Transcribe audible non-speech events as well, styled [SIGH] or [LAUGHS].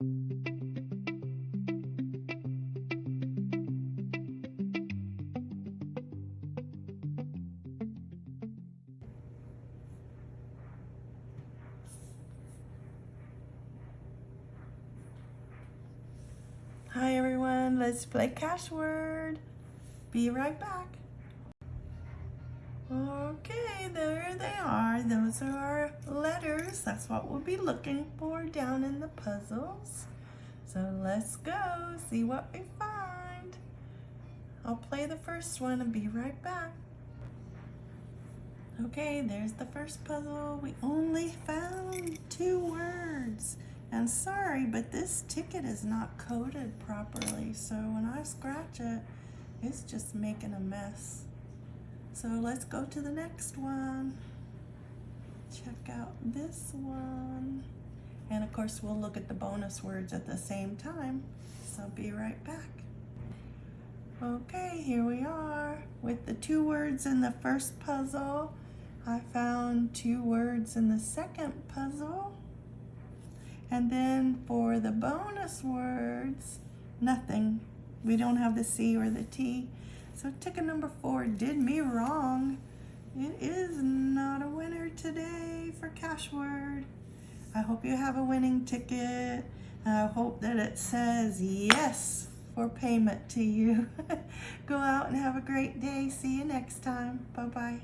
Hi everyone, let's play cash word. Be right back. Okay, there they are. Those are our letters. That's what we'll be looking for down in the puzzles. So let's go, see what we find. I'll play the first one and be right back. Okay, there's the first puzzle. We only found two words. And sorry, but this ticket is not coded properly. So when I scratch it, it's just making a mess. So let's go to the next one. Check out this one. And of course, we'll look at the bonus words at the same time. So be right back. Okay, here we are with the two words in the first puzzle. I found two words in the second puzzle. And then for the bonus words, nothing. We don't have the C or the T. So ticket number four did me wrong. It is not a winner today for cash word. I hope you have a winning ticket. I hope that it says yes for payment to you. [LAUGHS] Go out and have a great day. See you next time. Bye-bye.